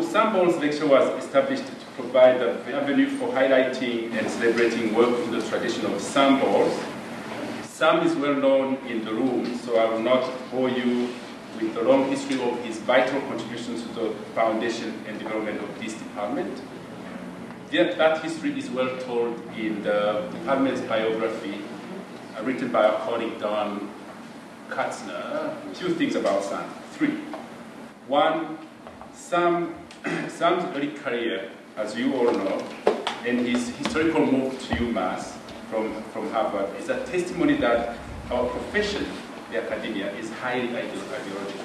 Sam Bowles lecture was established to provide an avenue for highlighting and celebrating work in the tradition of Sam Bowles. Sam is well known in the room, so I will not bore you with the long history of his vital contributions to the foundation and development of this department. Yet That history is well told in the department's biography uh, written by our colleague Don Katzner. Few things about Sam. Three. One, Sam, Sam's early career, as you all know, and his historical move to UMass from, from Harvard is a testimony that our profession, the academia, is highly ideological.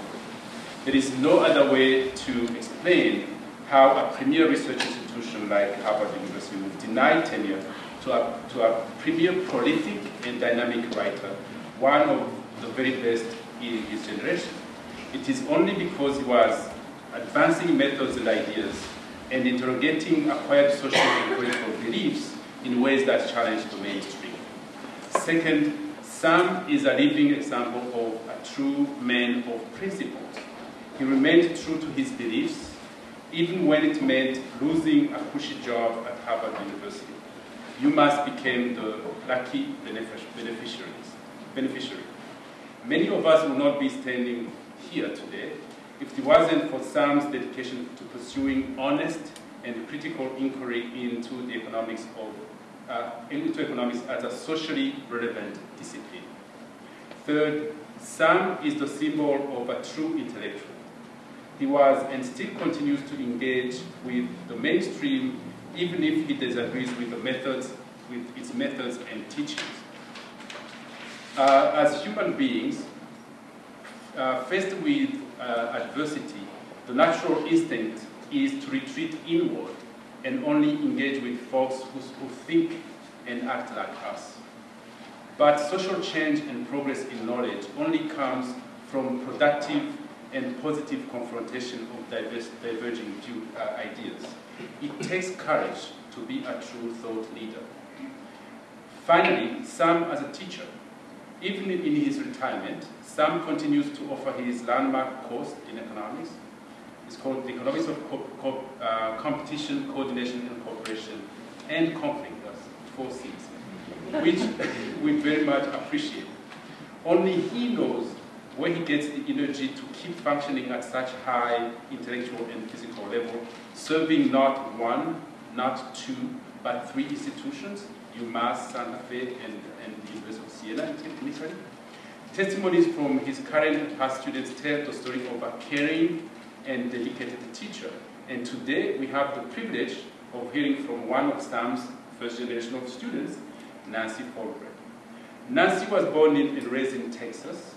There is no other way to explain how a premier research institution like Harvard University would deny tenure to a, to a premier prolific and dynamic writer, one of the very best in his generation. It is only because he was advancing methods and ideas and interrogating acquired social and political beliefs in ways that challenge the mainstream. Second, Sam is a living example of a true man of principles. He remained true to his beliefs, even when it meant losing a cushy job at Harvard University. UMass became the lucky beneficiaries, beneficiary. Many of us would not be standing here today if it wasn't for Sam's dedication to pursuing honest and critical inquiry into the economics of uh, into economics as a socially relevant discipline. Third, Sam is the symbol of a true intellectual. He was and still continues to engage with the mainstream even if he disagrees with the methods, with its methods and teachings. Uh, as human beings, uh, faced with uh, adversity, the natural instinct is to retreat inward and only engage with folks who, who think and act like us. But social change and progress in knowledge only comes from productive and positive confrontation of diverse, diverging uh, ideas. It takes courage to be a true thought leader. Finally, Sam as a teacher, even in his retirement, Sam continues to offer his landmark course in economics. It's called The Economics of Co Co uh, Competition, Coordination and Cooperation and Conflict, that's four C's, which we very much appreciate. Only he knows where he gets the energy to keep functioning at such high intellectual and physical level, serving not one, not two, but three institutions, UMass, Santa Fe, and, and the University Siena in Italy. Testimonies from his current past students tell the story of a caring and dedicated teacher. And today we have the privilege of hearing from one of Sam's first generation of students, Nancy Folbre. Nancy was born in and raised in Texas.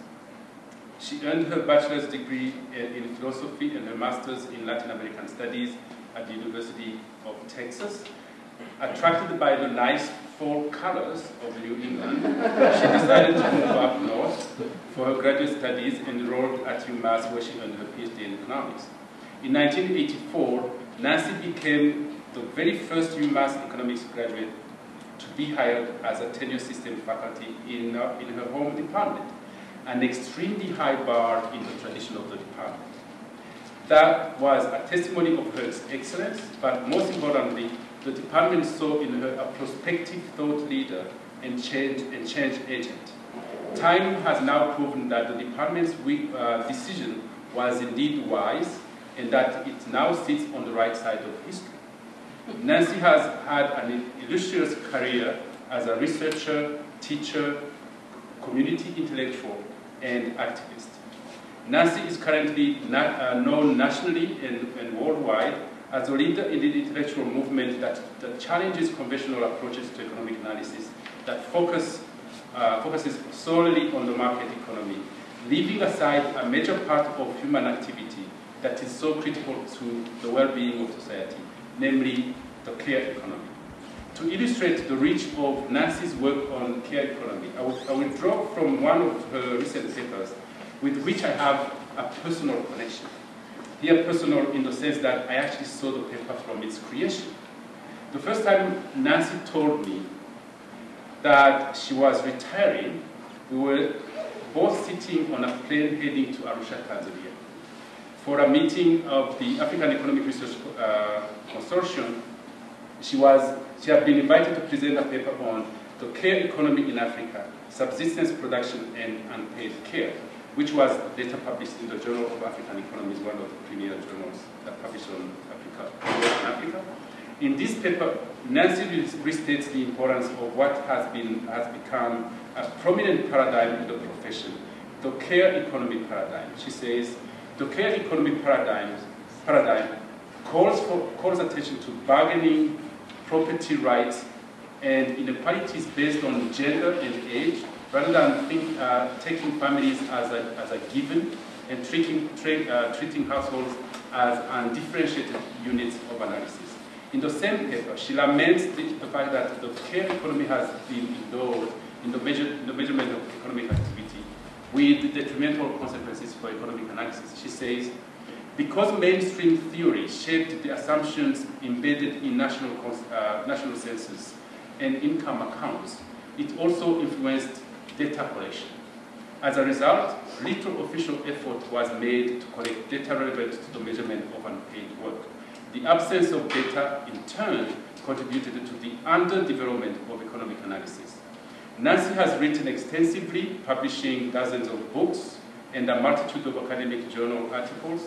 She earned her bachelor's degree in philosophy and her master's in Latin American studies at the University of Texas. Attracted by the nice fall colors of New England, she decided to move up north for her graduate studies and enrolled at UMass where she earned her PhD in economics. In 1984, Nancy became the very first UMass economics graduate to be hired as a tenure system faculty in, uh, in her home department, an extremely high bar in the tradition of the department. That was a testimony of her excellence, but most importantly, the department saw in her a prospective thought leader and change, and change agent. Time has now proven that the department's uh, decision was indeed wise and that it now sits on the right side of history. Nancy has had an illustrious career as a researcher, teacher, community intellectual, and activist. Nancy is currently uh, known nationally and, and worldwide as a leader in the intellectual movement that, that challenges conventional approaches to economic analysis, that focus, uh, focuses solely on the market economy, leaving aside a major part of human activity that is so critical to the well-being of society, namely the care economy. To illustrate the reach of Nancy's work on care economy, I will, I will draw from one of her recent papers with which I have a personal connection. Here personal in the sense that I actually saw the paper from its creation. The first time Nancy told me that she was retiring, we were both sitting on a plane heading to Arusha, Tanzania. for a meeting of the African Economic Research uh, Consortium. She, was, she had been invited to present a paper on the care economy in Africa, subsistence production and unpaid care, which was later published in the Journal of African Economies, one of the premier journals that published on Africa, Africa. In this paper, Nancy restates the importance of what has, been, has become a prominent paradigm in the profession, the care economy paradigm. She says, the care economy paradigm, paradigm calls, for, calls attention to bargaining, property rights, and inequalities based on gender and age, rather than think, uh, taking families as a, as a given and treating, uh, treating households as undifferentiated units of analysis. In the same paper, she laments the, the fact that the care economy has been ignored in the, measure, in the measurement of economic activity with detrimental consequences for economic analysis. She says, because mainstream theory shaped the assumptions embedded in national, uh, national census and income accounts, it also influenced data collection. As a result, little official effort was made to collect data relevant to the measurement of unpaid work. The absence of data, in turn, contributed to the underdevelopment of economic analysis. Nancy has written extensively, publishing dozens of books and a multitude of academic journal articles.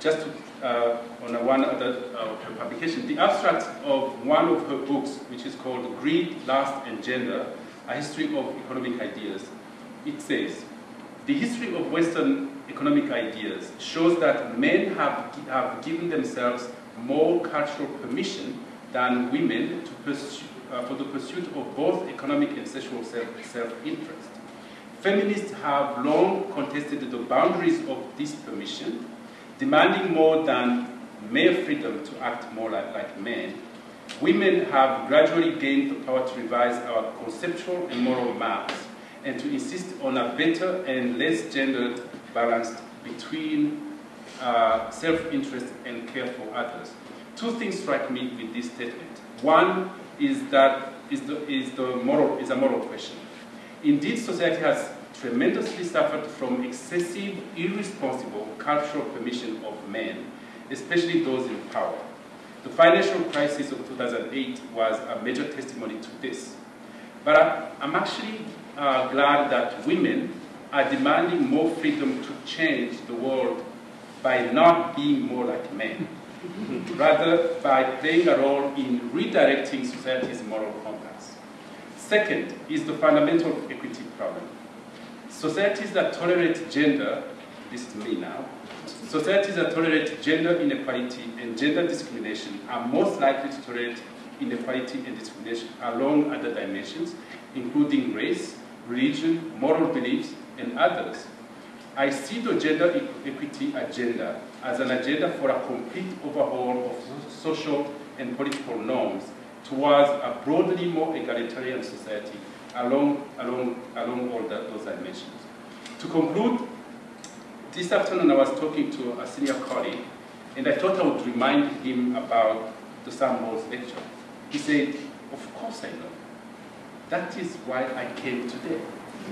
Just to, uh, on one other uh, publication, the abstract of one of her books, which is called Greed, Lust, and Gender, A History of Economic Ideas, it says, the history of Western economic ideas shows that men have, have given themselves more cultural permission than women to pursue, uh, for the pursuit of both economic and sexual self-interest. Self Feminists have long contested the boundaries of this permission, demanding more than mere freedom to act more like, like men. Women have gradually gained the power to revise our conceptual and moral maps and to insist on a better and less gendered balance between uh, self-interest and care for others. Two things strike me with this statement. One is that is the, is the moral is a moral question. Indeed, society has tremendously suffered from excessive, irresponsible cultural permission of men, especially those in power. The financial crisis of 2008 was a major testimony to this. But I'm actually uh, glad that women are demanding more freedom to change the world by not being more like men, rather by playing a role in redirecting society's moral compass. Second is the fundamental equity problem. Societies that tolerate gender, this is me now, societies that tolerate gender inequality and gender discrimination are most likely to tolerate inequality and discrimination along other dimensions, including race, religion, moral beliefs, and others. I see the gender equity agenda as an agenda for a complete overhaul of social and political norms towards a broadly more egalitarian society along, along, along all the, those dimensions. To conclude, this afternoon I was talking to a senior colleague, and I thought I would remind him about the Sam lecture. He said, of course I know. That is why I came today.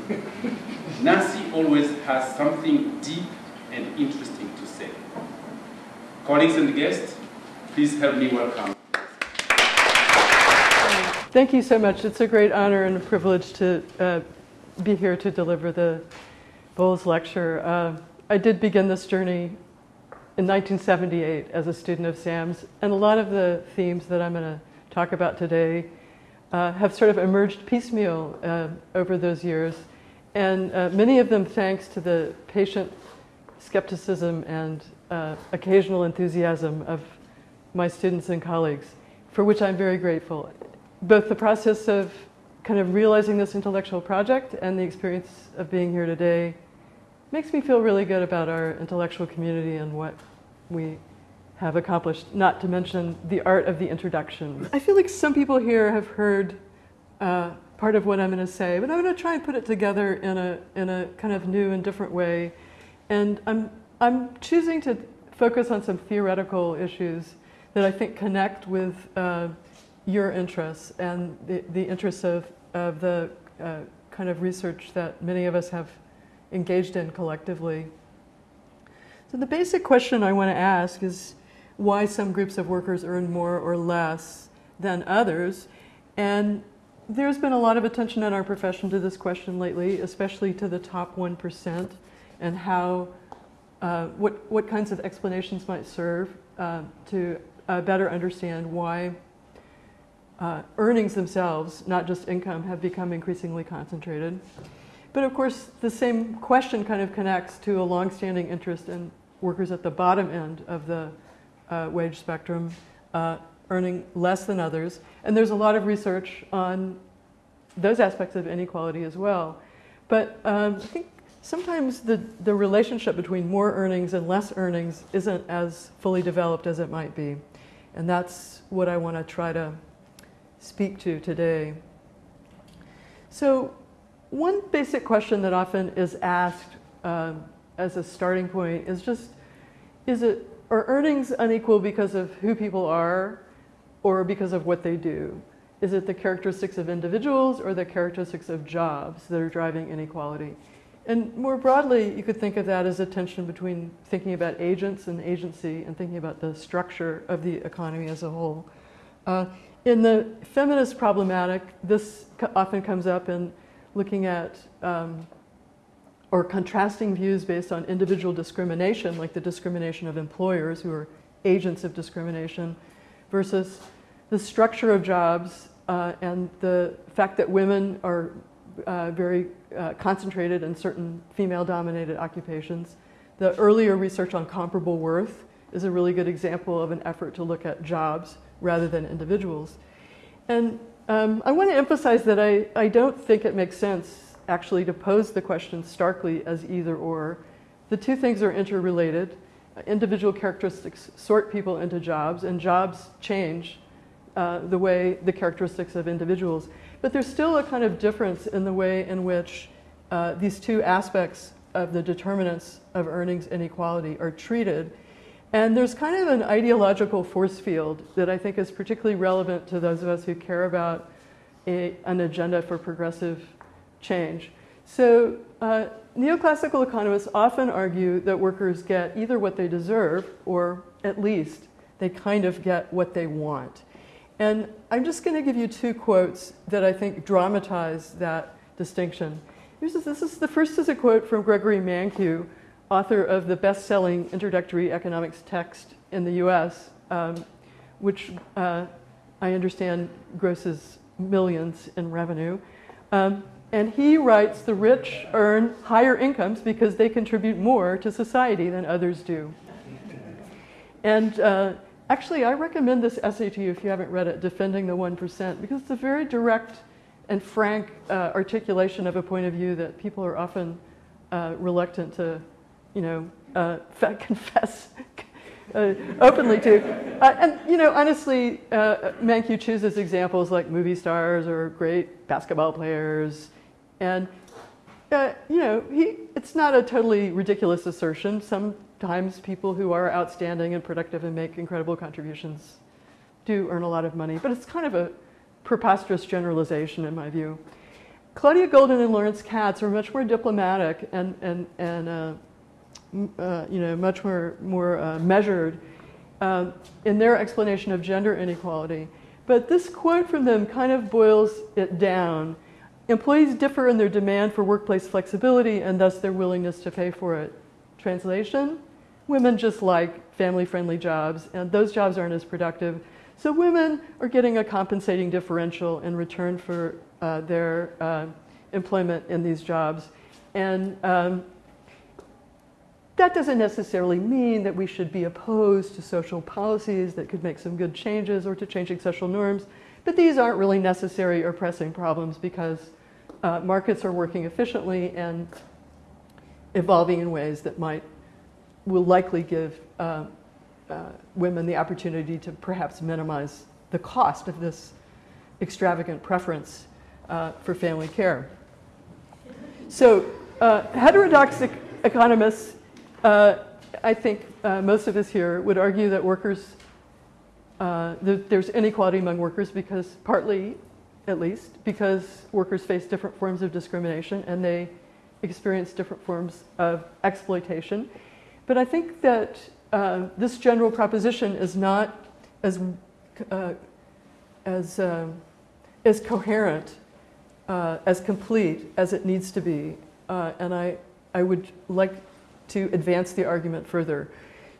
Nancy always has something deep and interesting to say. Colleagues and guests, please help me welcome. Thank you so much. It's a great honor and a privilege to uh, be here to deliver the Bowles Lecture. Uh, I did begin this journey in 1978 as a student of SAM's, and a lot of the themes that I'm going to talk about today uh, have sort of emerged piecemeal uh, over those years, and uh, many of them thanks to the patient skepticism and uh, occasional enthusiasm of my students and colleagues, for which I'm very grateful. Both the process of kind of realizing this intellectual project and the experience of being here today makes me feel really good about our intellectual community and what we have accomplished, not to mention the art of the introduction. I feel like some people here have heard uh, part of what I'm going to say, but I'm going to try and put it together in a, in a kind of new and different way. And I'm, I'm choosing to focus on some theoretical issues that I think connect with uh, your interests and the, the interests of, of the uh, kind of research that many of us have engaged in collectively. So the basic question I want to ask is why some groups of workers earn more or less than others. And there's been a lot of attention in our profession to this question lately, especially to the top 1% and how, uh, what, what kinds of explanations might serve uh, to uh, better understand why uh, earnings themselves, not just income, have become increasingly concentrated. But of course, the same question kind of connects to a longstanding interest in workers at the bottom end of the uh, wage spectrum, uh, earning less than others. And there's a lot of research on those aspects of inequality as well. But um, I think sometimes the, the relationship between more earnings and less earnings isn't as fully developed as it might be. And that's what I want to try to speak to today. So one basic question that often is asked um, as a starting point is just, is it, are earnings unequal because of who people are or because of what they do? Is it the characteristics of individuals or the characteristics of jobs that are driving inequality? And more broadly, you could think of that as a tension between thinking about agents and agency and thinking about the structure of the economy as a whole. Uh, in the feminist problematic, this often comes up in looking at um, or contrasting views based on individual discrimination, like the discrimination of employers who are agents of discrimination, versus the structure of jobs uh, and the fact that women are uh, very uh, concentrated in certain female-dominated occupations. The earlier research on comparable worth is a really good example of an effort to look at jobs rather than individuals. And um, I want to emphasize that I, I don't think it makes sense actually to pose the question starkly as either or. The two things are interrelated. Individual characteristics sort people into jobs, and jobs change uh, the way the characteristics of individuals. But there's still a kind of difference in the way in which uh, these two aspects of the determinants of earnings inequality are treated and there's kind of an ideological force field that I think is particularly relevant to those of us who care about a, an agenda for progressive change. So uh, neoclassical economists often argue that workers get either what they deserve or at least they kind of get what they want. And I'm just going to give you two quotes that I think dramatize that distinction. This is, this is, the first is a quote from Gregory Mankiw, author of the best-selling introductory economics text in the US, um, which uh, I understand grosses millions in revenue. Um, and he writes, the rich earn higher incomes because they contribute more to society than others do. And uh, actually, I recommend this essay to you if you haven't read it, Defending the 1%, because it's a very direct and frank uh, articulation of a point of view that people are often uh, reluctant to you know, uh, confess uh, openly to. Uh, and, you know, honestly, uh, Mankiw chooses examples like movie stars or great basketball players. And, uh, you know, he, it's not a totally ridiculous assertion. Sometimes people who are outstanding and productive and make incredible contributions do earn a lot of money. But it's kind of a preposterous generalization in my view. Claudia Goldin and Lawrence Katz are much more diplomatic and, and, and uh, you know, much more, more uh, measured um, in their explanation of gender inequality. But this quote from them kind of boils it down. Employees differ in their demand for workplace flexibility and thus their willingness to pay for it. Translation, women just like family-friendly jobs and those jobs aren't as productive. So women are getting a compensating differential in return for uh, their uh, employment in these jobs. And um, that doesn't necessarily mean that we should be opposed to social policies that could make some good changes or to changing social norms, but these aren't really necessary or pressing problems because uh, markets are working efficiently and evolving in ways that might, will likely give uh, uh, women the opportunity to perhaps minimize the cost of this extravagant preference uh, for family care. So uh, heterodox economists uh, I think uh, most of us here would argue that workers, uh, th there's inequality among workers because partly, at least, because workers face different forms of discrimination and they experience different forms of exploitation. But I think that uh, this general proposition is not as, uh, as, um, as coherent, uh, as complete as it needs to be. Uh, and I, I would like to advance the argument further.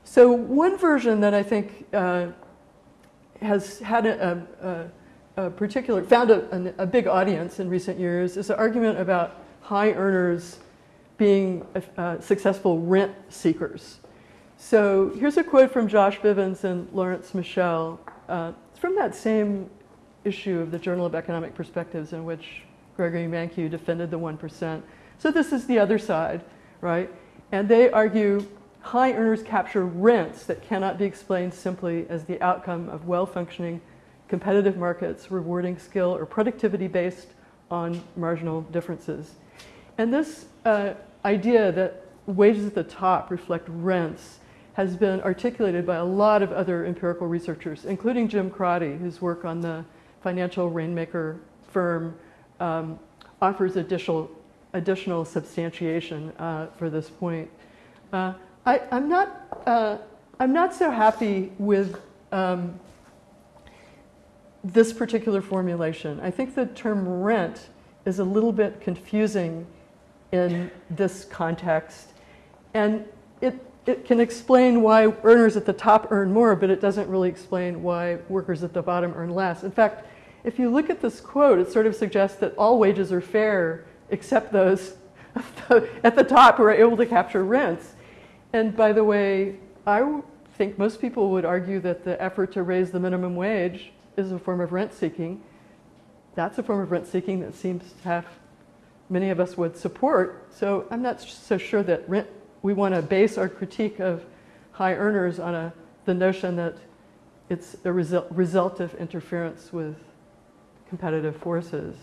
So one version that I think uh, has had a, a, a particular, found a, a, big audience in recent years is an argument about high earners being uh, successful rent seekers. So here's a quote from Josh Bivens and Lawrence Mishel. Uh, from that same issue of the Journal of Economic Perspectives in which Gregory Mankiw defended the 1%. So this is the other side, right? And they argue high earners capture rents that cannot be explained simply as the outcome of well-functioning competitive markets rewarding skill or productivity based on marginal differences. And this uh, idea that wages at the top reflect rents has been articulated by a lot of other empirical researchers, including Jim Crotty, whose work on the financial rainmaker firm um, offers additional, additional substantiation uh, for this point. Uh, I, am not, uh, I'm not so happy with um, this particular formulation. I think the term rent is a little bit confusing in this context. And it, it can explain why earners at the top earn more, but it doesn't really explain why workers at the bottom earn less. In fact, if you look at this quote, it sort of suggests that all wages are fair except those at the top who are able to capture rents. And by the way, I think most people would argue that the effort to raise the minimum wage is a form of rent seeking. That's a form of rent seeking that seems to have many of us would support. So I'm not so sure that rent, we want to base our critique of high earners on a, the notion that it's a result, result of interference with competitive forces.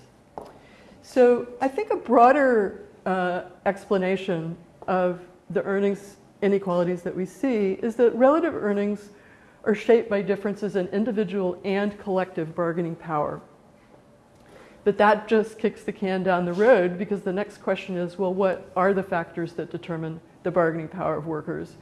So I think a broader uh, explanation of the earnings inequalities that we see is that relative earnings are shaped by differences in individual and collective bargaining power. But that just kicks the can down the road because the next question is, well, what are the factors that determine the bargaining power of workers?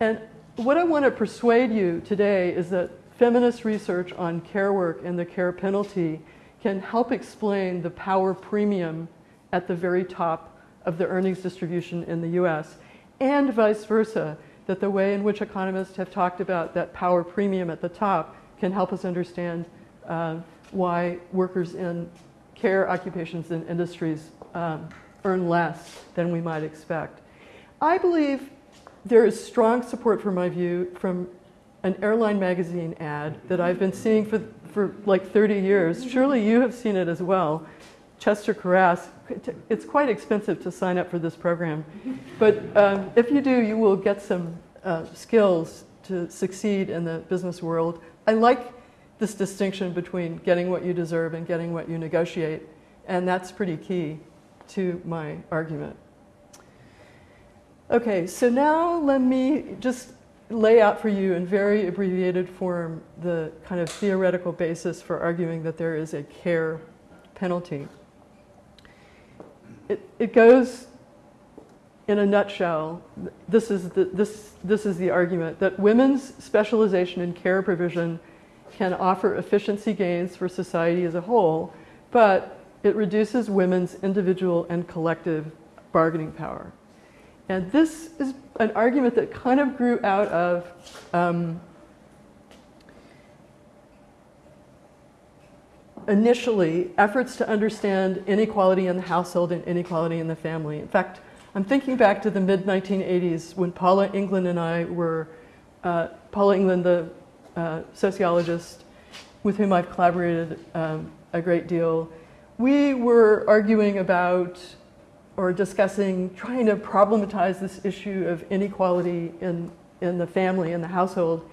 And what I want to persuade you today is that feminist research on care work and the care penalty can help explain the power premium at the very top of the earnings distribution in the US and vice versa, that the way in which economists have talked about that power premium at the top can help us understand uh, why workers in care occupations and industries um, earn less than we might expect. I believe there is strong support for my view from an airline magazine ad that I've been seeing for, for like 30 years. Surely you have seen it as well. Chester Karrass, it's quite expensive to sign up for this program. But um, if you do, you will get some uh, skills to succeed in the business world. I like this distinction between getting what you deserve and getting what you negotiate. And that's pretty key to my argument. Okay, so now let me just lay out for you in very abbreviated form the kind of theoretical basis for arguing that there is a care penalty. It, it goes in a nutshell, this is, the, this, this is the argument that women's specialization in care provision can offer efficiency gains for society as a whole, but it reduces women's individual and collective bargaining power. And this is an argument that kind of grew out of um, initially efforts to understand inequality in the household and inequality in the family. In fact, I'm thinking back to the mid 1980s when Paula England and I were, uh, Paula England, the uh, sociologist with whom I've collaborated um, a great deal, we were arguing about or discussing trying to problematize this issue of inequality in, in the family, in the household.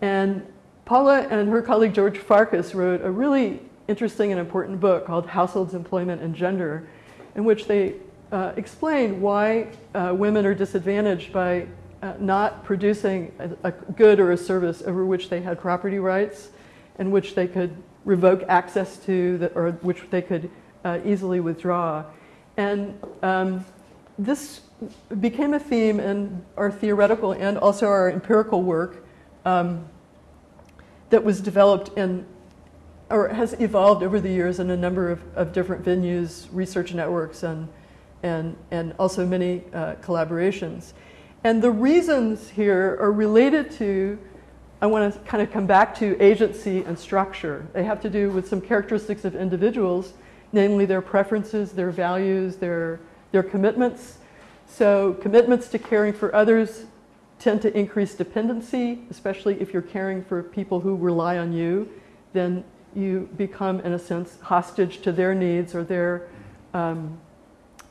And Paula and her colleague George Farkas wrote a really interesting and important book called Households, Employment, and Gender, in which they uh, explain why uh, women are disadvantaged by uh, not producing a, a, good or a service over which they had property rights and which they could revoke access to the, or which they could uh, easily withdraw. And um, this became a theme in our theoretical and also our empirical work um, that was developed in or has evolved over the years in a number of, of different venues, research networks, and, and, and also many uh, collaborations. And the reasons here are related to, I want to kind of come back to agency and structure. They have to do with some characteristics of individuals, namely their preferences, their values, their, their commitments. So, commitments to caring for others tend to increase dependency, especially if you're caring for people who rely on you. Then you become, in a sense, hostage to their needs or their, um,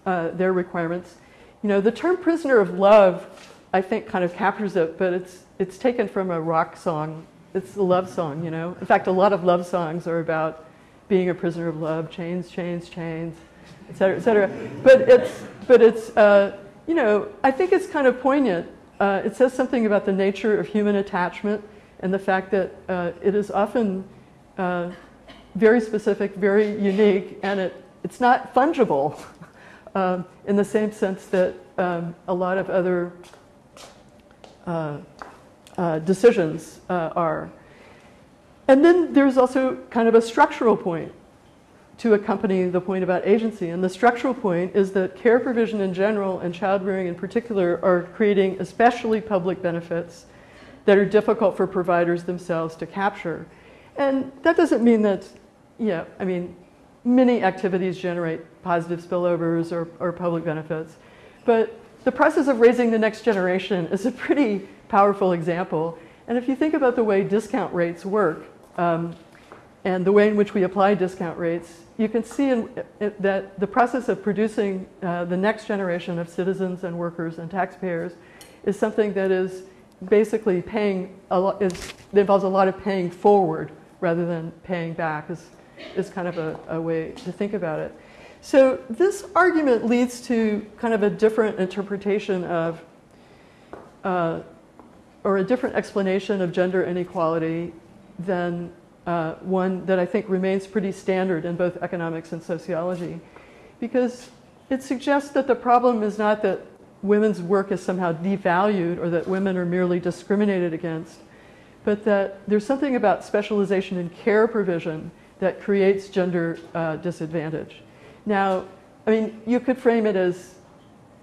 uh, their requirements. You know, the term prisoner of love, I think, kind of captures it, but it's, it's taken from a rock song. It's a love song, you know. In fact, a lot of love songs are about being a prisoner of love, chains, chains, chains, et cetera, et cetera. But it's, but it's uh, you know, I think it's kind of poignant. Uh, it says something about the nature of human attachment and the fact that uh, it is often uh, very specific, very unique, and it, it's not fungible um, in the same sense that um, a lot of other uh, uh, decisions are. And then there's also kind of a structural point to accompany the point about agency. And the structural point is that care provision in general and child rearing in particular are creating especially public benefits that are difficult for providers themselves to capture. And that doesn't mean that, yeah, I mean, many activities generate positive spillovers or, or public benefits. But the process of raising the next generation is a pretty powerful example. And if you think about the way discount rates work um, and the way in which we apply discount rates, you can see in, in, that the process of producing uh, the next generation of citizens and workers and taxpayers is something that is basically paying a is, involves a lot of paying forward rather than paying back is, is kind of a, a way to think about it. So this argument leads to kind of a different interpretation of, uh, or a different explanation of gender inequality than uh, one that I think remains pretty standard in both economics and sociology. Because it suggests that the problem is not that women's work is somehow devalued or that women are merely discriminated against, but that there's something about specialization in care provision that creates gender uh, disadvantage. Now, I mean, you could frame it as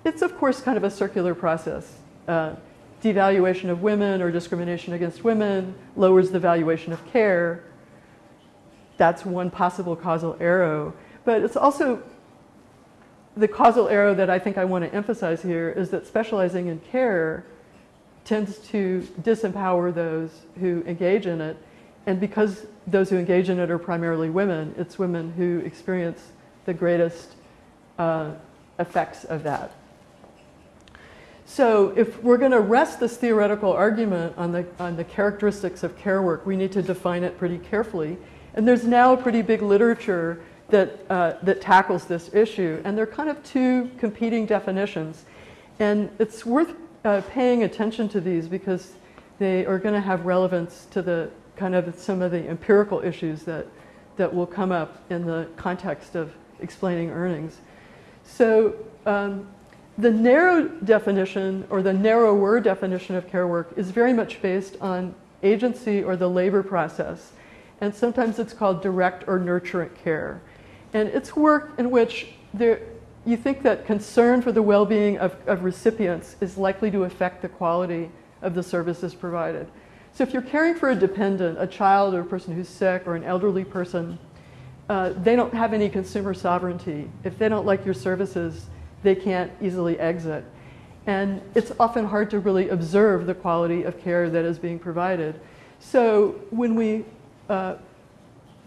it's, of course, kind of a circular process. Uh, devaluation of women or discrimination against women lowers the valuation of care. That's one possible causal arrow. But it's also the causal arrow that I think I want to emphasize here is that specializing in care tends to disempower those who engage in it. And because those who engage in it are primarily women, it's women who experience the greatest uh, effects of that. So if we're going to rest this theoretical argument on the, on the characteristics of care work, we need to define it pretty carefully. And there's now a pretty big literature that, uh, that tackles this issue. And they're kind of two competing definitions. And it's worth uh, paying attention to these because they are going to have relevance to the kind of some of the empirical issues that, that will come up in the context of explaining earnings. So um, the narrow definition or the narrower definition of care work is very much based on agency or the labor process. And sometimes it's called direct or nurturant care. And it's work in which there, you think that concern for the well-being of, of recipients is likely to affect the quality of the services provided. So if you're caring for a dependent, a child or a person who's sick or an elderly person, uh, they don't have any consumer sovereignty. If they don't like your services, they can't easily exit. And it's often hard to really observe the quality of care that is being provided. So when we uh,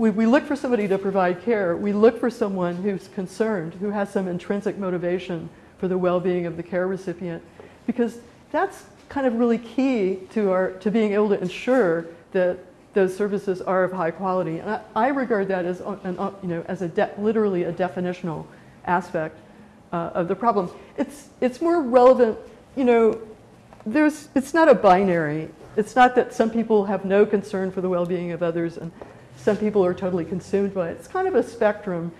we, we look for somebody to provide care. We look for someone who's concerned, who has some intrinsic motivation for the well-being of the care recipient, because that's kind of really key to our to being able to ensure that those services are of high quality. And I, I regard that as an, you know as a literally a definitional aspect uh, of the problem. It's it's more relevant, you know. There's it's not a binary. It's not that some people have no concern for the well-being of others and some people are totally consumed by it. It's kind of a spectrum.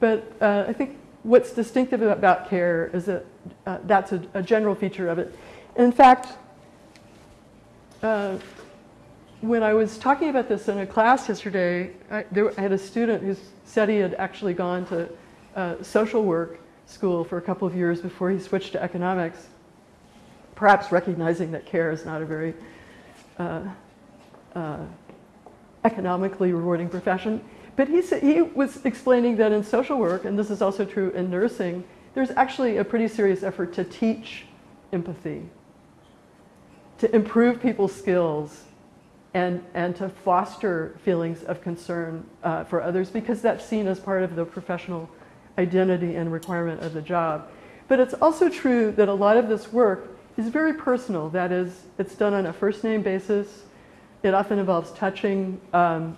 But uh, I think what's distinctive about care is that uh, that's a, a, general feature of it. In fact, uh, when I was talking about this in a class yesterday, I, there, I, had a student who said he had actually gone to uh, social work school for a couple of years before he switched to economics, perhaps recognizing that care is not a very uh, uh, economically rewarding profession. But he, said, he was explaining that in social work, and this is also true in nursing, there's actually a pretty serious effort to teach empathy, to improve people's skills, and, and to foster feelings of concern uh, for others because that's seen as part of the professional identity and requirement of the job. But it's also true that a lot of this work is very personal. That is, it's done on a first name basis. It often involves touching, um,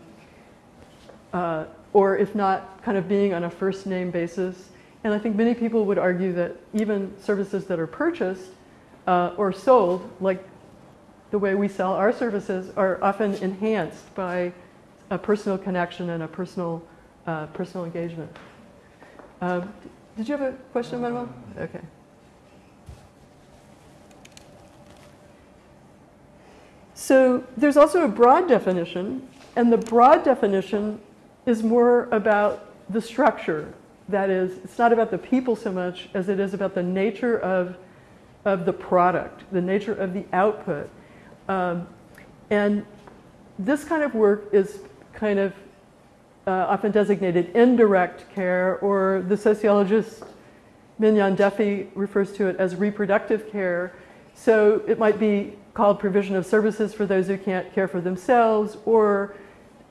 uh, or if not, kind of being on a first name basis. And I think many people would argue that even services that are purchased uh, or sold, like the way we sell our services, are often enhanced by a personal connection and a personal, uh, personal engagement. Um, did you have a question, Manuel? Okay. So there's also a broad definition, and the broad definition is more about the structure. That is, it's not about the people so much as it is about the nature of, of the product, the nature of the output. Um, and this kind of work is kind of uh, often designated indirect care, or the sociologist Mignon Duffy refers to it as reproductive care. So it might be called provision of services for those who can't care for themselves, or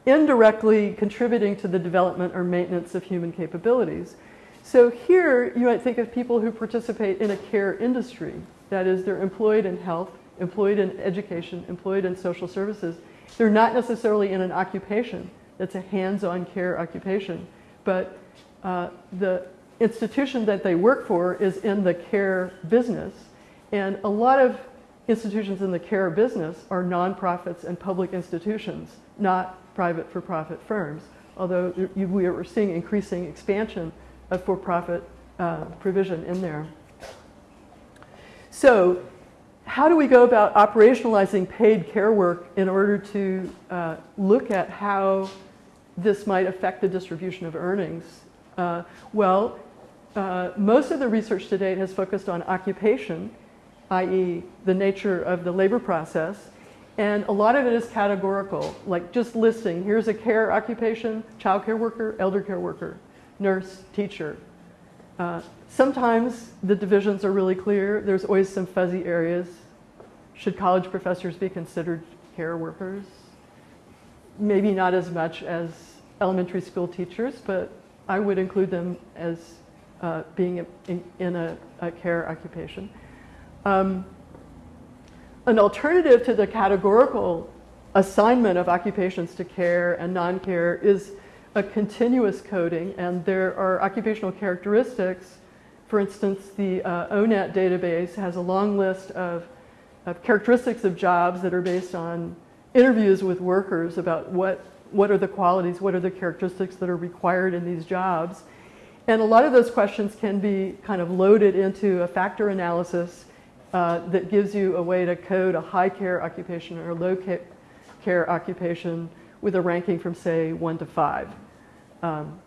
indirectly contributing to the development or maintenance of human capabilities. So here you might think of people who participate in a care industry. That is, they're employed in health, employed in education, employed in social services. They're not necessarily in an occupation that's a hands-on care occupation, but uh, the institution that they work for is in the care business. And a lot of institutions in the care business are nonprofits and public institutions, not private for-profit firms, although we are seeing increasing expansion of for-profit uh, provision in there. So how do we go about operationalizing paid care work in order to uh, look at how this might affect the distribution of earnings? Uh, well, uh, most of the research to date has focused on occupation, i.e. the nature of the labor process, and a lot of it is categorical, like just listing, here's a care occupation, child care worker, elder care worker, nurse, teacher. Uh, sometimes the divisions are really clear. There's always some fuzzy areas. Should college professors be considered care workers? Maybe not as much as elementary school teachers, but I would include them as uh, being in, in a, a, care occupation. Um, an alternative to the categorical assignment of occupations to care and non-care is a continuous coding, and there are occupational characteristics. For instance, the uh, ONET database has a long list of, of characteristics of jobs that are based on interviews with workers about what, what are the qualities, what are the characteristics that are required in these jobs. And a lot of those questions can be kind of loaded into a factor analysis uh, that gives you a way to code a high care occupation or low care occupation with a ranking from say one to five. Um,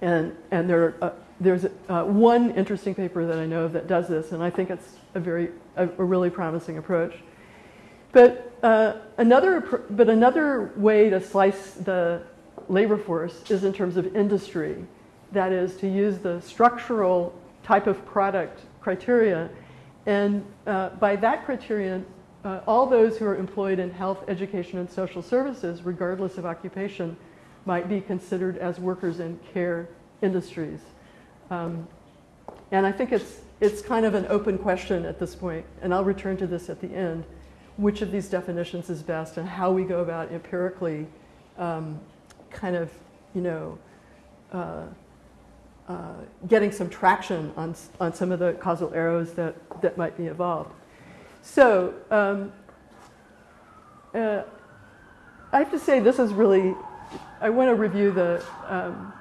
and and there, uh, there's uh, one interesting paper that I know of that does this, and I think it's a very a, a really promising approach. But uh, another but another way to slice the labor force is in terms of industry. That is to use the structural type of product criteria, and uh, by that criterion, uh, all those who are employed in health, education, and social services, regardless of occupation, might be considered as workers in care industries. Um, and I think it's, it's kind of an open question at this point, and I'll return to this at the end, which of these definitions is best and how we go about empirically um, kind of, you know, uh, uh, getting some traction on, on some of the causal arrows that, that might be involved. So um, uh, I have to say this is really, I want to review the, um,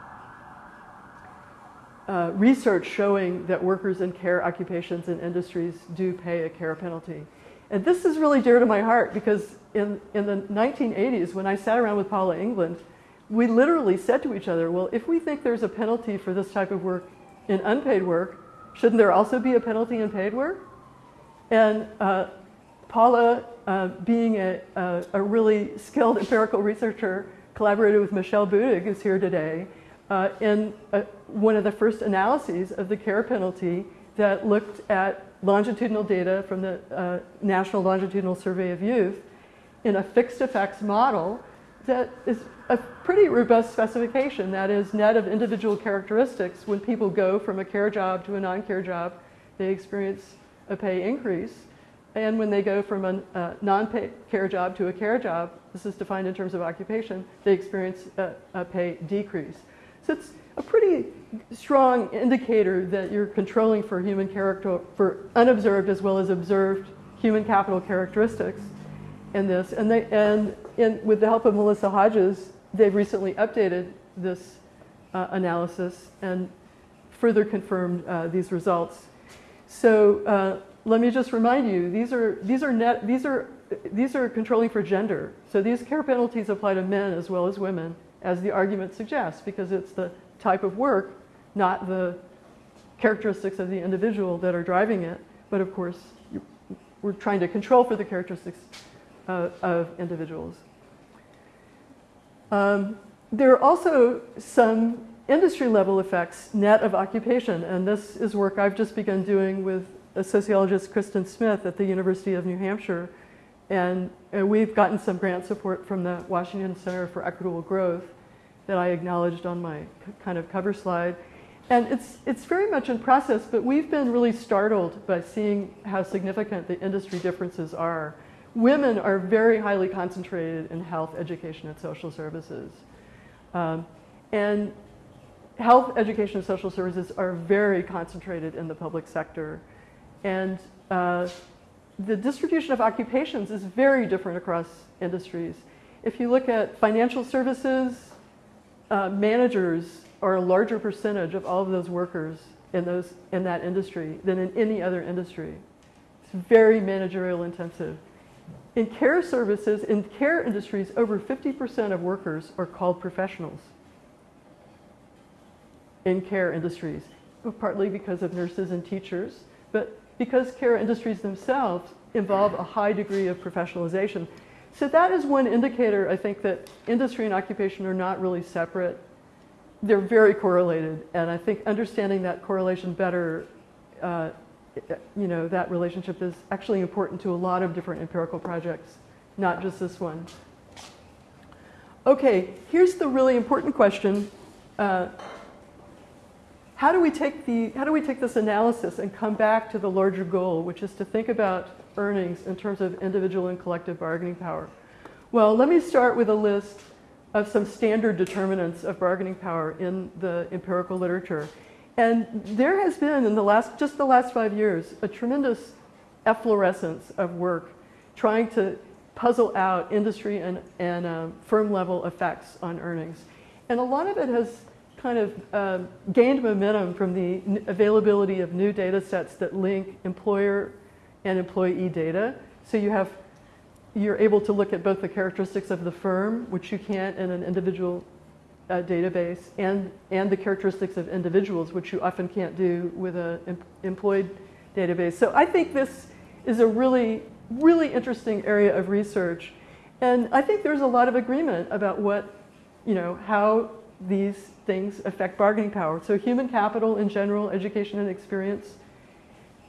uh, research showing that workers in care occupations and industries do pay a care penalty. And this is really dear to my heart because in, in the 1980s, when I sat around with Paula England, we literally said to each other, well, if we think there's a penalty for this type of work in unpaid work, shouldn't there also be a penalty in paid work? And uh, Paula, uh, being a, a, a, really skilled empirical researcher, collaborated with Michelle Budig, who's here today, uh, in a, one of the first analyses of the care penalty that looked at longitudinal data from the uh, National Longitudinal Survey of Youth in a fixed effects model that is a pretty robust specification. That is net of individual characteristics. When people go from a care job to a non-care job, they experience a pay increase. And when they go from a, a non-care job to a care job, this is defined in terms of occupation, they experience a, a pay decrease. So it's a pretty strong indicator that you're controlling for human character, for unobserved as well as observed human capital characteristics in this. And, they, and with the help of Melissa Hodges, they've recently updated this uh, analysis and further confirmed uh, these results. So uh, let me just remind you, these are, these, are net, these, are, these are controlling for gender. So these care penalties apply to men as well as women, as the argument suggests, because it's the type of work, not the characteristics of the individual that are driving it. But of course, we're trying to control for the characteristics uh, of individuals. Um, there are also some industry level effects net of occupation, and this is work I've just begun doing with a sociologist, Kristen Smith, at the University of New Hampshire. And uh, we've gotten some grant support from the Washington Center for Equitable Growth that I acknowledged on my kind of cover slide. And it's, it's very much in process, but we've been really startled by seeing how significant the industry differences are. Women are very highly concentrated in health, education, and social services. Um, and health, education, and social services are very concentrated in the public sector. And uh, the distribution of occupations is very different across industries. If you look at financial services, uh, managers are a larger percentage of all of those workers in, those, in that industry than in any other industry. It's very managerial intensive. In care services, in care industries, over 50% of workers are called professionals in care industries, partly because of nurses and teachers, but because care industries themselves involve a high degree of professionalization. So that is one indicator, I think, that industry and occupation are not really separate. They're very correlated, and I think understanding that correlation better, uh, you know, that relationship is actually important to a lot of different empirical projects, not just this one. Okay, here's the really important question. Uh, how do we take the how do we take this analysis and come back to the larger goal, which is to think about earnings in terms of individual and collective bargaining power? Well, let me start with a list of some standard determinants of bargaining power in the empirical literature. And there has been in the last just the last five years a tremendous efflorescence of work trying to puzzle out industry and, and uh, firm level effects on earnings. And a lot of it has kind of uh, gained momentum from the availability of new data sets that link employer and employee data. So you have, you're able to look at both the characteristics of the firm, which you can't in an individual uh, database, and, and the characteristics of individuals, which you often can't do with an em employed database. So I think this is a really, really interesting area of research. And I think there's a lot of agreement about what, you know, how these things affect bargaining power. So human capital in general, education and experience,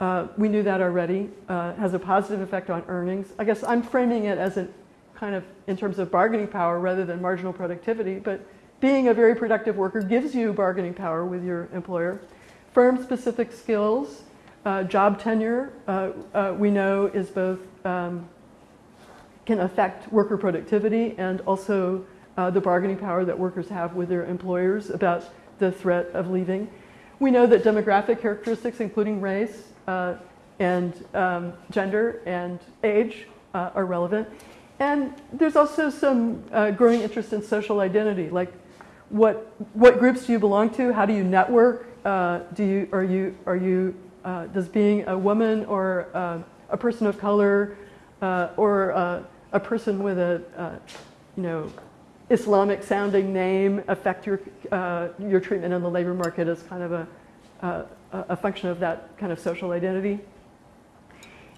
uh, we knew that already, uh, has a positive effect on earnings. I guess I'm framing it as a kind of in terms of bargaining power rather than marginal productivity, but being a very productive worker gives you bargaining power with your employer. Firm-specific skills, uh, job tenure, uh, uh, we know is both, um, can affect worker productivity and also the bargaining power that workers have with their employers about the threat of leaving. We know that demographic characteristics, including race uh, and um, gender and age, uh, are relevant. And there's also some uh, growing interest in social identity, like what, what groups do you belong to? How do you network? uh, do you, are you, are you, uh, does being a woman or uh, a person of color uh, or uh, a person with a, uh, you know, Islamic sounding name affect your, your treatment in the labor market as kind of a, a function of that kind of social identity?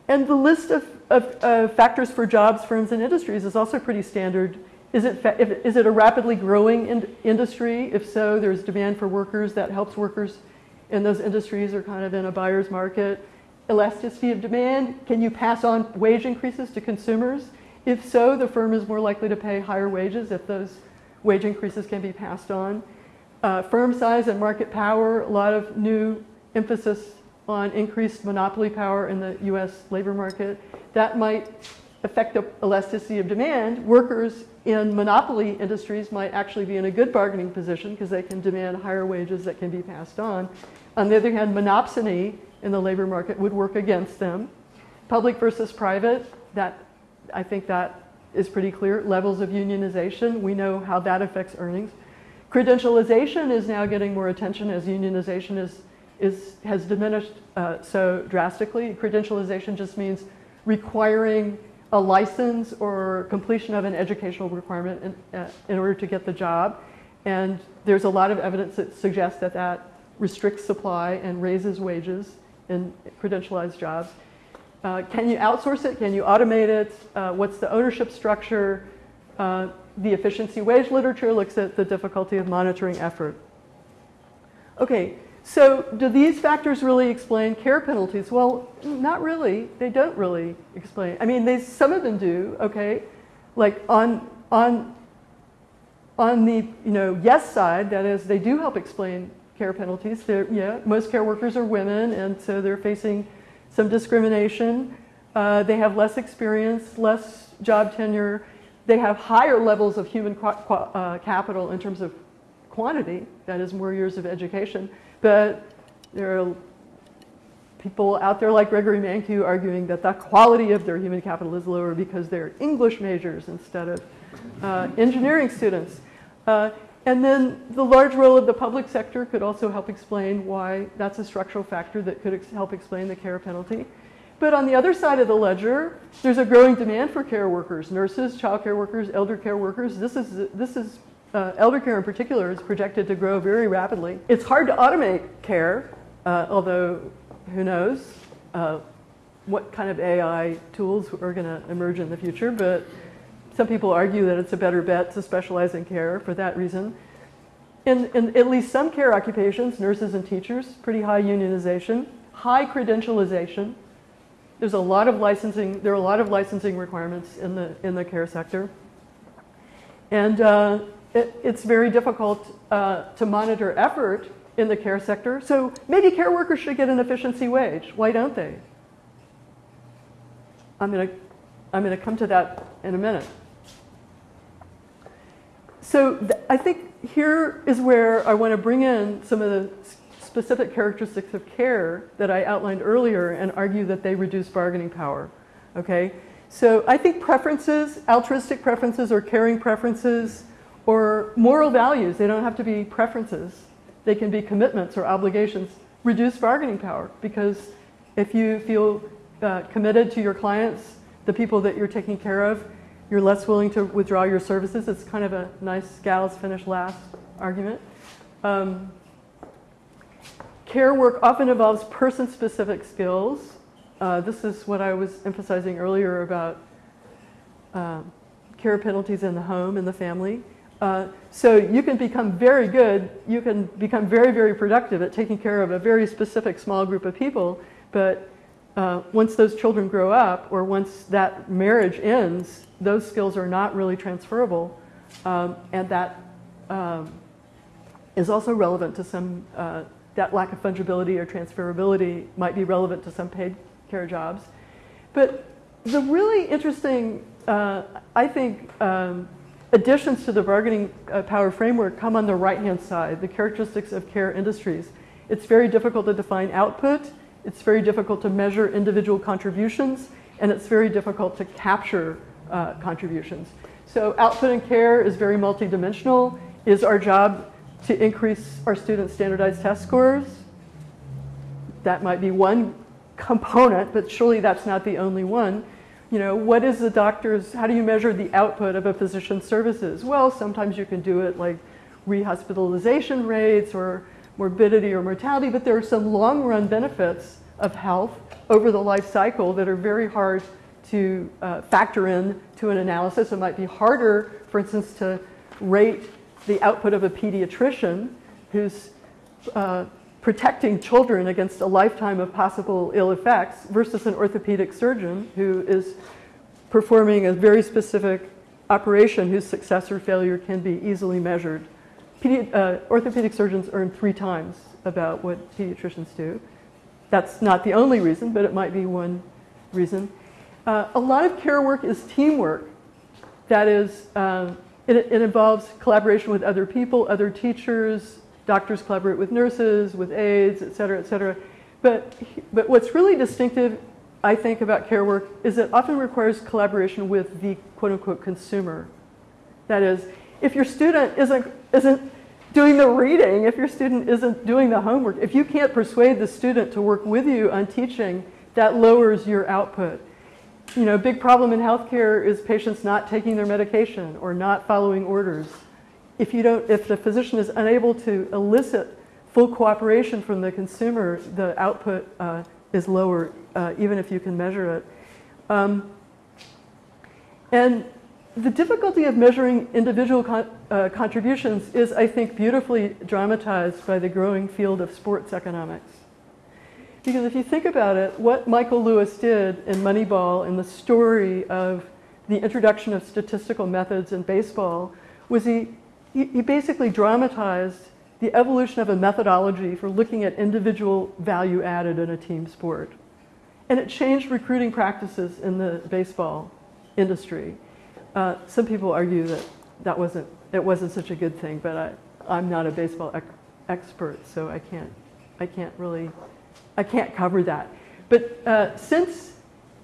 And the list of, of factors for jobs, firms, and industries is also pretty standard is it, is it a rapidly growing in industry? If so, there's demand for workers that helps workers in those industries are kind of in a buyer's market. Elasticity of demand, can you pass on wage increases to consumers? If so, the firm is more likely to pay higher wages if those wage increases can be passed on. Uh, firm size and market power, a lot of new emphasis on increased monopoly power in the US labor market. That might affect the elasticity of demand. Workers in monopoly industries might actually be in a good bargaining position because they can demand higher wages that can be passed on. On the other hand, monopsony in the labor market would work against them. Public versus private, that I think that is pretty clear. Levels of unionization, we know how that affects earnings. Credentialization is now getting more attention as unionization is, is, has diminished uh, so drastically. Credentialization just means requiring a license or completion of an educational requirement in, uh, in order to get the job. And there's a lot of evidence that suggests that that restricts supply and raises wages in credentialized jobs. Uh, can you outsource it? Can you automate it? Uh, what's the ownership structure? Uh, the efficiency wage literature looks at the difficulty of monitoring effort. Okay, so do these factors really explain care penalties? Well, not really. They don't really explain. I mean, they, some of them do, okay? Like on, on, on the you know, yes side, that is, they do help explain care penalties. They're, yeah, most care workers are women, and so they're facing some discrimination. Uh, they have less experience, less job tenure. They have higher levels of human uh, capital in terms of quantity, that is, more years of education. But there are people out there like Gregory Mankiw arguing that the quality of their human capital is lower because they're English majors instead of uh, engineering students. Uh, and then the large role of the public sector could also help explain why that's a structural factor that could ex help explain the care penalty. But on the other side of the ledger, there's a growing demand for care workers, nurses, child care workers, elder care workers. This is, this is uh, elder care in particular is projected to grow very rapidly. It's hard to automate care, uh, although who knows uh, what kind of AI tools are going to emerge in the future, but some people argue that it's a better bet to specialize in care for that reason. In, in at least some care occupations, nurses and teachers, pretty high unionization, high credentialization. There's a lot of licensing, there are a lot of licensing requirements in the, in the care sector. And uh, it, it's very difficult uh, to monitor effort in the care sector. So maybe care workers should get an efficiency wage. Why don't they? I'm going to I'm going to come to that in a minute. So I think here is where I want to bring in some of the specific characteristics of care that I outlined earlier and argue that they reduce bargaining power. Okay? So I think preferences, altruistic preferences or caring preferences, or moral values, they don't have to be preferences. They can be commitments or obligations. Reduce bargaining power because if you feel uh, committed to your clients, the people that you're taking care of, you're less willing to withdraw your services. It's kind of a nice gals finish last argument. Um, care work often involves person-specific skills. Uh, this is what I was emphasizing earlier about uh, care penalties in the home, in the family. Uh, so you can become very good, you can become very, very productive at taking care of a very specific small group of people, but uh, once those children grow up or once that marriage ends, those skills are not really transferable. Um, and that um, is also relevant to some, uh, that lack of fungibility or transferability might be relevant to some paid care jobs. But the really interesting, uh, I think, um, additions to the bargaining uh, power framework come on the right-hand side, the characteristics of care industries. It's very difficult to define output, it's very difficult to measure individual contributions, and it's very difficult to capture uh, contributions. So output and care is very multidimensional. Is our job to increase our students' standardized test scores. That might be one component, but surely that's not the only one. You know, what is the doctor's, how do you measure the output of a physician's services? Well, sometimes you can do it like rehospitalization rates or morbidity or mortality, but there are some long run benefits of health over the life cycle that are very hard to uh, factor in to an analysis. It might be harder, for instance, to rate the output of a pediatrician who's uh, protecting children against a lifetime of possible ill effects versus an orthopedic surgeon who is performing a very specific operation whose success or failure can be easily measured. Pedi uh, orthopedic surgeons earn three times about what pediatricians do. That's not the only reason, but it might be one reason. Uh, a lot of care work is teamwork. That is, uh, it, it, involves collaboration with other people, other teachers, doctors collaborate with nurses, with aides, et cetera, et cetera. But, but what's really distinctive, I think, about care work is it often requires collaboration with the quote unquote consumer. That is, if your student isn't, isn't doing the reading, if your student isn't doing the homework, if you can't persuade the student to work with you on teaching, that lowers your output. You know, a big problem in healthcare is patients not taking their medication or not following orders. If, you don't, if the physician is unable to elicit full cooperation from the consumer, the output uh, is lower, uh, even if you can measure it. Um, and the difficulty of measuring individual con uh, contributions is, I think, beautifully dramatized by the growing field of sports economics. Because if you think about it, what Michael Lewis did in Moneyball in the story of the introduction of statistical methods in baseball was he, he basically dramatized the evolution of a methodology for looking at individual value added in a team sport. And it changed recruiting practices in the baseball industry. Uh, some people argue that that wasn't, it wasn't such a good thing, but I, I'm not a baseball ec expert, so I can't, I can't really, I can't cover that. But uh, since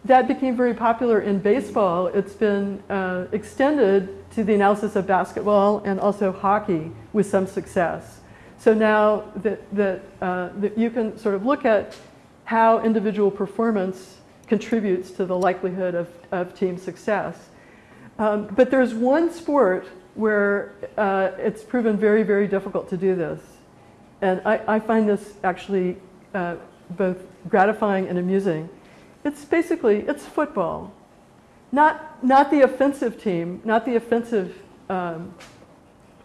that became very popular in baseball, it's been uh, extended to the analysis of basketball and also hockey with some success. So now that, that, uh, that you can sort of look at how individual performance contributes to the likelihood of, of team success. Um, but there's one sport where uh, it's proven very, very difficult to do this. And I, I find this actually uh, both gratifying and amusing. It's basically, it's football. Not, not the offensive team, not the offensive um,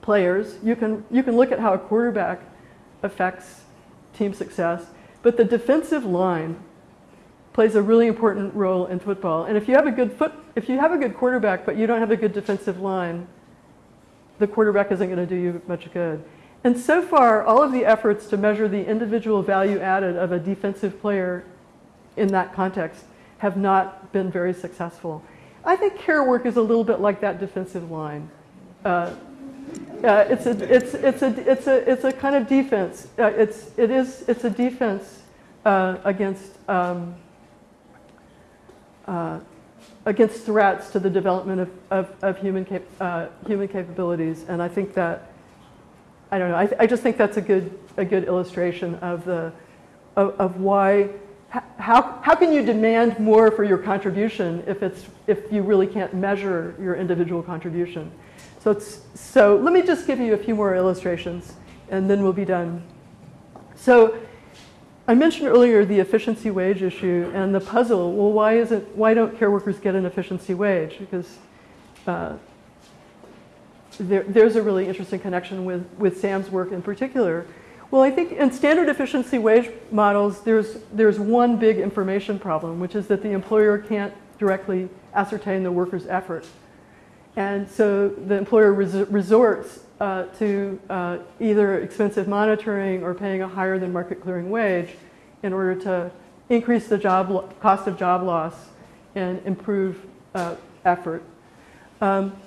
players. You can, you can look at how a quarterback affects team success, but the defensive line plays a really important role in football. And if you have a good foot, if you have a good quarterback, but you don't have a good defensive line, the quarterback isn't going to do you much good. And so far, all of the efforts to measure the individual value added of a defensive player in that context have not been very successful. I think care work is a little bit like that defensive line. Uh, uh, it's, a, it's, it's, a, it's, a, it's a kind of defense. Uh, it's, it is, it's a defense uh, against um, uh, against threats to the development of, of, of human, cap uh, human capabilities. And I think that, I don't know, I, I, just think that's a good, a good illustration of, the, of, of why, how, how can you demand more for your contribution if, it's, if you really can't measure your individual contribution? So, it's, so let me just give you a few more illustrations and then we'll be done. So I mentioned earlier the efficiency wage issue and the puzzle. Well, why is it? Why don't care workers get an efficiency wage? Because uh, there, there's a really interesting connection with, with Sam's work in particular. Well, I think in standard efficiency wage models, there's, there's one big information problem, which is that the employer can't directly ascertain the worker's effort. And so the employer res resorts uh, to uh, either expensive monitoring or paying a higher than market clearing wage in order to increase the job cost of job loss and improve uh, effort. Um,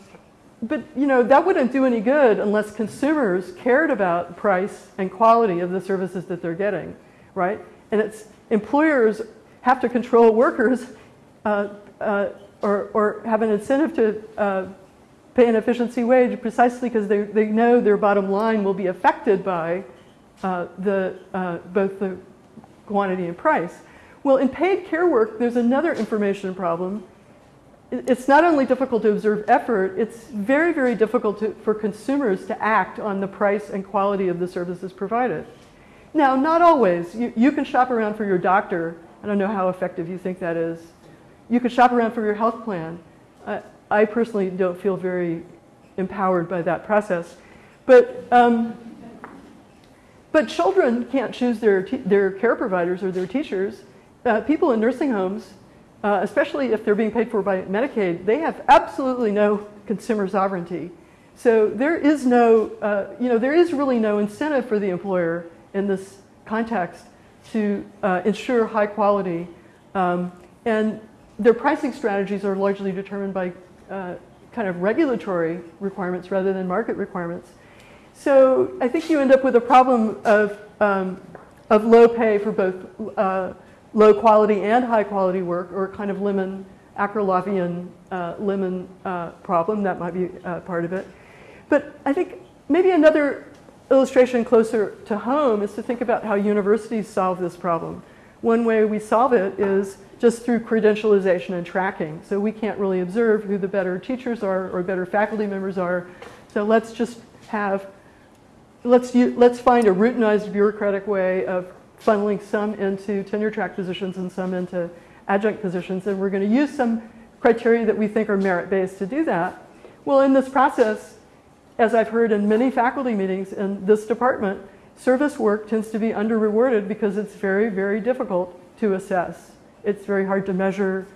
but you know that wouldn't do any good unless consumers cared about price and quality of the services that they're getting, right? And it's employers have to control workers uh, uh, or, or have an incentive to uh, pay an efficiency wage precisely because they, they know their bottom line will be affected by uh, the, uh, both the quantity and price. Well, in paid care work, there's another information problem. It's not only difficult to observe effort, it's very, very difficult to, for consumers to act on the price and quality of the services provided. Now, not always. You, you can shop around for your doctor. I don't know how effective you think that is. You can shop around for your health plan. Uh, I personally don't feel very empowered by that process. But, um, but children can't choose their, their care providers or their teachers. Uh, people in nursing homes, uh, especially if they're being paid for by Medicaid, they have absolutely no consumer sovereignty. So there is no, uh, you know, there is really no incentive for the employer in this context to uh, ensure high quality. Um, and their pricing strategies are largely determined by uh, kind of regulatory requirements rather than market requirements. So I think you end up with a problem of, um, of low pay for both uh, low quality and high quality work, or kind of lemon, Akerlofian uh, lemon uh, problem. That might be uh, part of it. But I think maybe another illustration closer to home is to think about how universities solve this problem. One way we solve it is just through credentialization and tracking. So we can't really observe who the better teachers are or better faculty members are. So let's just have, let's, let's find a routinized bureaucratic way of funneling some into tenure track positions and some into adjunct positions. And we're going to use some criteria that we think are merit-based to do that. Well, in this process, as I've heard in many faculty meetings in this department, service work tends to be under-rewarded because it's very, very difficult to assess. It's very hard to measure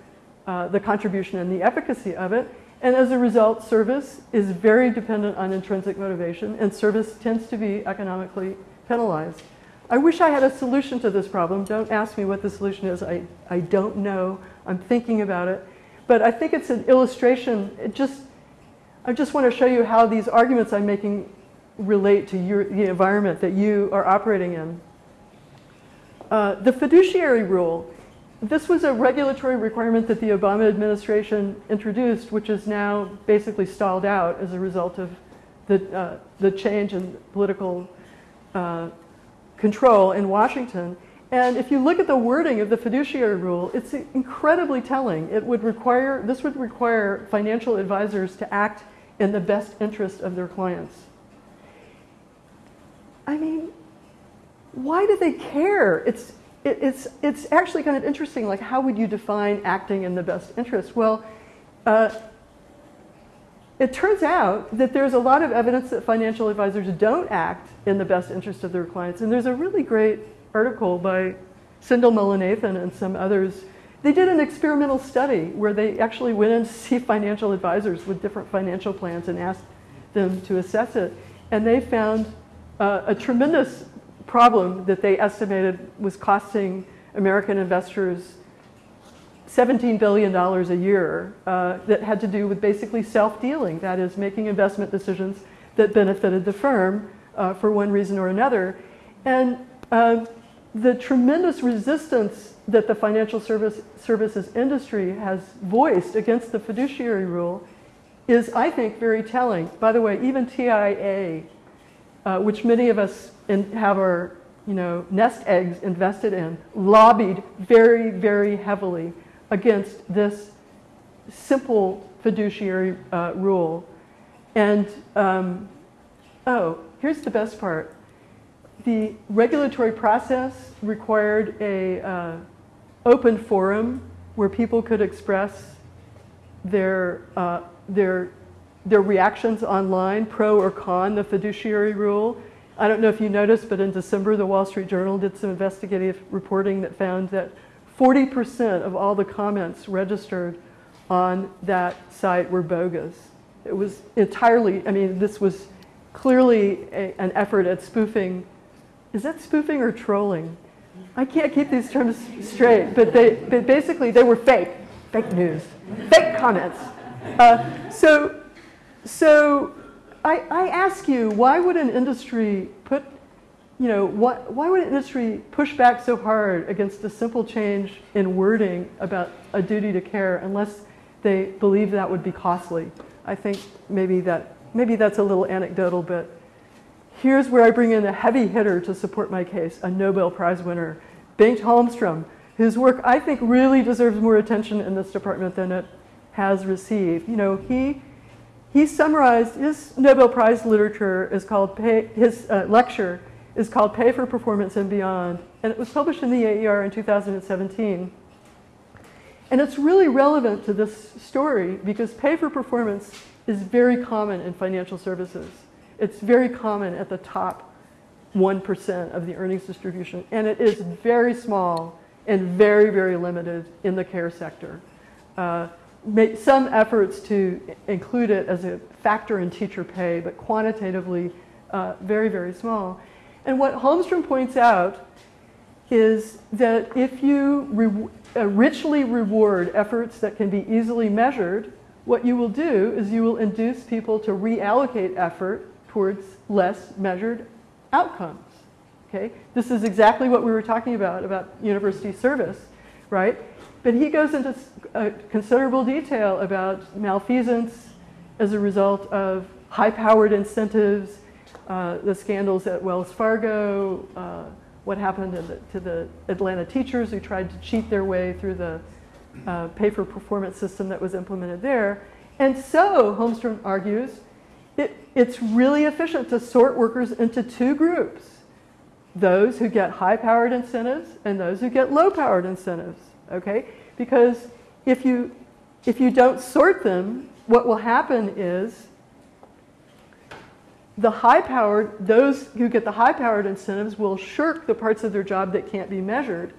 uh, the contribution and the efficacy of it. And as a result, service is very dependent on intrinsic motivation, and service tends to be economically penalized. I wish I had a solution to this problem. Don't ask me what the solution is. I, I don't know. I'm thinking about it. But I think it's an illustration. It just I just want to show you how these arguments I'm making relate to your, the environment that you are operating in. Uh, the fiduciary rule, this was a regulatory requirement that the Obama administration introduced, which is now basically stalled out as a result of the, uh, the change in political uh, control in Washington. And if you look at the wording of the fiduciary rule, it's incredibly telling. It would require, this would require financial advisors to act in the best interest of their clients. I mean, why do they care? It's, it, it's, it's actually kind of interesting, like how would you define acting in the best interest? Well, uh, it turns out that there's a lot of evidence that financial advisors don't act in the best interest of their clients. And there's a really great article by Sendhil Mullainathan and some others they did an experimental study where they actually went in to see financial advisors with different financial plans and asked them to assess it. And they found uh, a tremendous problem that they estimated was costing American investors $17 billion a year uh, that had to do with basically self-dealing, that is making investment decisions that benefited the firm uh, for one reason or another. And uh, the tremendous resistance that the financial service, services industry has voiced against the fiduciary rule is, I think, very telling. By the way, even TIA, uh, which many of us in, have our you know, nest eggs invested in, lobbied very, very heavily against this simple fiduciary uh, rule. And, um, oh, here's the best part. The regulatory process required a uh, open forum where people could express their, uh, their, their reactions online, pro or con the fiduciary rule. I don't know if you noticed, but in December, the Wall Street Journal did some investigative reporting that found that 40% of all the comments registered on that site were bogus. It was entirely, I mean, this was clearly a, an effort at spoofing. Is that spoofing or trolling? I can't keep these terms straight, but, they, but basically they were fake, fake news, fake comments. Uh, so, so I, I ask you, why would an industry you know, why, why would industry push back so hard against a simple change in wording about a duty to care unless they believe that would be costly? I think maybe, that, maybe that's a little anecdotal, but here's where I bring in a heavy hitter to support my case, a Nobel Prize winner, Bengt Holmstrom, whose work I think really deserves more attention in this department than it has received. You know, he, he summarized his Nobel Prize literature is called, his uh, lecture is called Pay for Performance and Beyond, and it was published in the AER in 2017. And it's really relevant to this story because pay for performance is very common in financial services. It's very common at the top 1% of the earnings distribution, and it is very small and very, very limited in the care sector. Uh, some efforts to include it as a factor in teacher pay, but quantitatively uh, very, very small. And what Holmstrom points out is that if you re uh, richly reward efforts that can be easily measured, what you will do is you will induce people to reallocate effort towards less measured outcomes. Okay? This is exactly what we were talking about, about university service, right? But he goes into uh, considerable detail about malfeasance as a result of high-powered incentives, uh, the scandals at Wells Fargo, uh, what happened to the, to the, Atlanta teachers who tried to cheat their way through the uh, pay-for-performance system that was implemented there. And so, Holmstrom argues, it, it's really efficient to sort workers into two groups. Those who get high-powered incentives and those who get low-powered incentives, okay? Because if you, if you don't sort them, what will happen is the high-powered, those who get the high-powered incentives will shirk the parts of their job that can't be measured.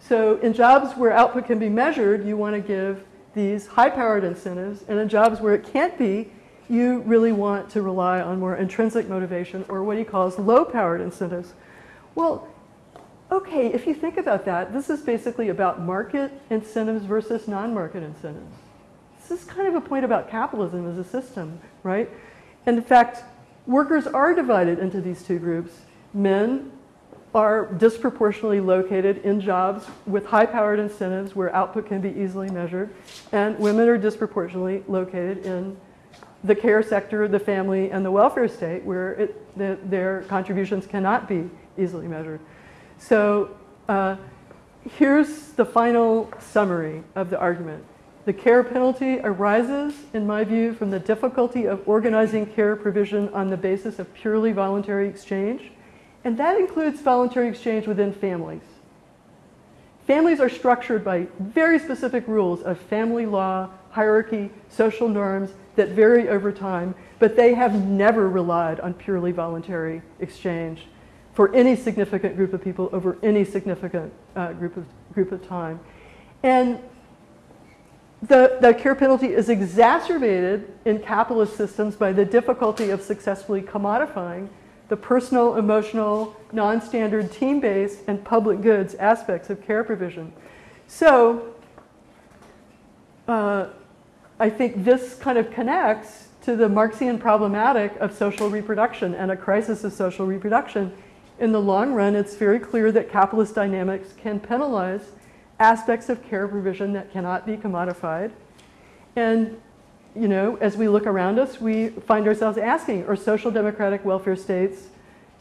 So in jobs where output can be measured, you want to give these high-powered incentives, and in jobs where it can't be, you really want to rely on more intrinsic motivation or what he calls low-powered incentives. Well, okay, if you think about that, this is basically about market incentives versus non-market incentives. This is kind of a point about capitalism as a system, right? And in fact, Workers are divided into these two groups. Men are disproportionately located in jobs with high-powered incentives where output can be easily measured, and women are disproportionately located in the care sector, the family, and the welfare state where it, the, their contributions cannot be easily measured. So uh, here's the final summary of the argument. The care penalty arises, in my view, from the difficulty of organizing care provision on the basis of purely voluntary exchange, and that includes voluntary exchange within families. Families are structured by very specific rules of family law, hierarchy, social norms that vary over time, but they have never relied on purely voluntary exchange for any significant group of people over any significant uh, group, of, group of time. And the, the care penalty is exacerbated in capitalist systems by the difficulty of successfully commodifying the personal, emotional, non-standard, team-based, and public goods aspects of care provision. So uh, I think this kind of connects to the Marxian problematic of social reproduction and a crisis of social reproduction. In the long run, it's very clear that capitalist dynamics can penalize aspects of care provision that cannot be commodified. And, you know, as we look around us, we find ourselves asking, are social democratic welfare states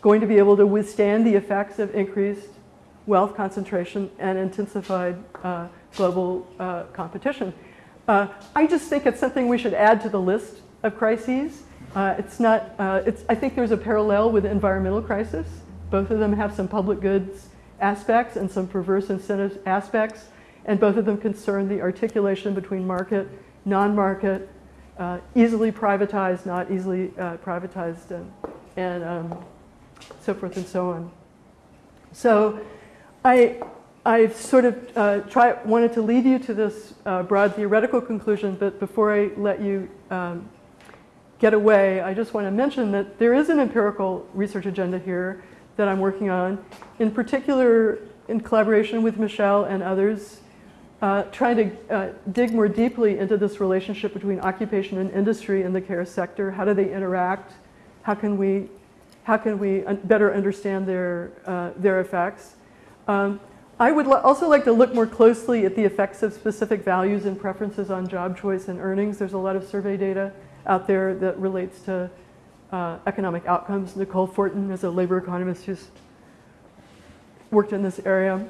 going to be able to withstand the effects of increased wealth concentration and intensified uh, global uh, competition? Uh, I just think it's something we should add to the list of crises. Uh, it's not, uh, it's, I think there's a parallel with environmental crisis. Both of them have some public goods aspects and some perverse incentive aspects, and both of them concern the articulation between market, non-market, uh, easily privatized, not easily uh, privatized, and, and um, so forth and so on. So I, I've sort of uh, try, wanted to lead you to this uh, broad theoretical conclusion, but before I let you um, get away, I just want to mention that there is an empirical research agenda here that I'm working on, in particular in collaboration with Michelle and others, uh, trying to uh, dig more deeply into this relationship between occupation and industry in the care sector. How do they interact? How can we, how can we better understand their, uh, their effects? Um, I would also like to look more closely at the effects of specific values and preferences on job choice and earnings. There's a lot of survey data out there that relates to uh, economic outcomes. Nicole Fortin is a labor economist who's worked in this area.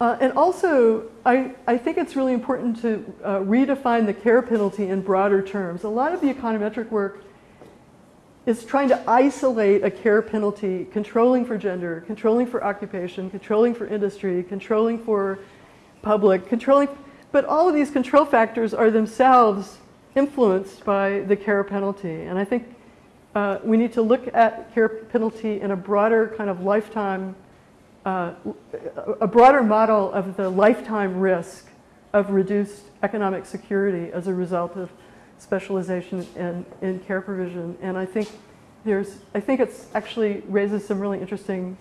Uh, and also, I, I think it's really important to uh, redefine the care penalty in broader terms. A lot of the econometric work is trying to isolate a care penalty, controlling for gender, controlling for occupation, controlling for industry, controlling for public, controlling, but all of these control factors are themselves influenced by the care penalty. And I think uh, we need to look at care penalty in a broader kind of lifetime, uh, a broader model of the lifetime risk of reduced economic security as a result of specialization in, in care provision. And I think there's, I think it's actually raises some really interesting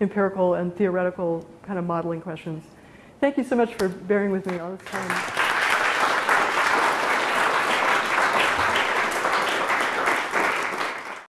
empirical and theoretical kind of modeling questions. Thank you so much for bearing with me all this time.